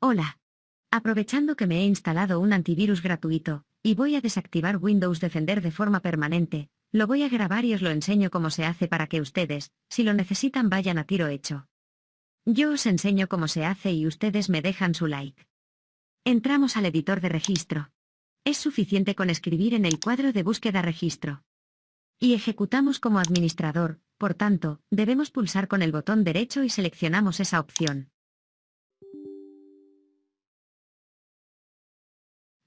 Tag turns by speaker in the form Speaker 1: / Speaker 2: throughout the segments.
Speaker 1: Hola. Aprovechando que me he instalado un antivirus gratuito, y voy a desactivar Windows Defender de forma permanente, lo voy a grabar y os lo enseño cómo se hace para que ustedes, si lo necesitan, vayan a tiro hecho. Yo os enseño cómo se hace y ustedes me dejan su like. Entramos al editor de registro. Es suficiente con escribir en el cuadro de búsqueda registro. Y ejecutamos como administrador, por tanto, debemos pulsar con el botón derecho y seleccionamos esa opción.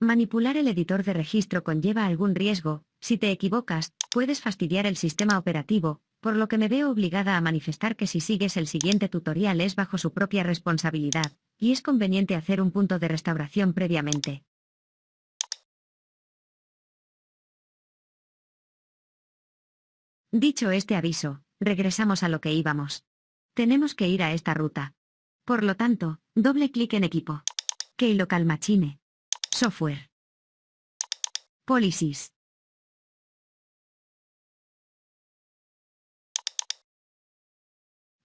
Speaker 1: Manipular el editor de registro conlleva algún riesgo, si te equivocas, puedes fastidiar el sistema operativo, por lo que me veo obligada a manifestar que si sigues el siguiente tutorial es bajo su propia responsabilidad, y es conveniente hacer un punto de restauración previamente. Dicho este aviso, regresamos a lo que íbamos. Tenemos que ir a esta ruta. Por lo tanto, doble clic en equipo. Keylocal Machine. Software. Policies.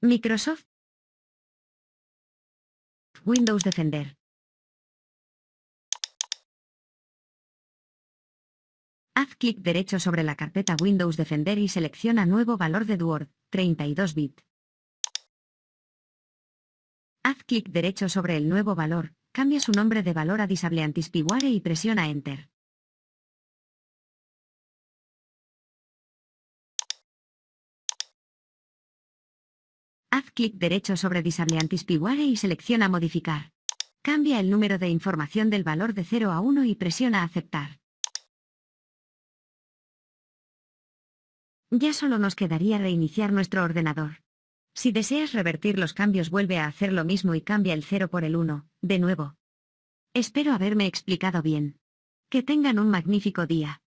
Speaker 1: Microsoft. Windows Defender. Haz clic derecho sobre la carpeta Windows Defender y selecciona Nuevo valor de Word, 32 bit. Haz clic derecho sobre el nuevo valor, Cambia su nombre de valor a Disable Antispyware y presiona Enter. Haz clic derecho sobre Disable y selecciona Modificar. Cambia el número de información del valor de 0 a 1 y presiona Aceptar. Ya solo nos quedaría reiniciar nuestro ordenador. Si deseas revertir los cambios vuelve a hacer lo mismo y cambia el 0 por el 1, de nuevo. Espero haberme explicado bien. Que tengan un magnífico día.